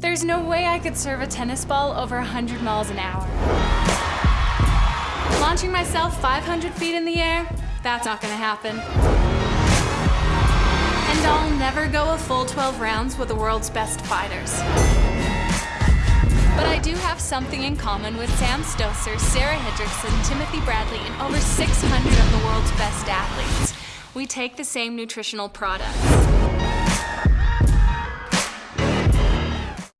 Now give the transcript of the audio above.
There's no way I could serve a tennis ball over 100 miles an hour. Launching myself 500 feet in the air, that's not gonna happen. And I'll never go a full 12 rounds with the world's best fighters. But I do have something in common with Sam Stosur, Sarah Hendrickson, Timothy Bradley, and over 600 of the world's best athletes. We take the same nutritional products.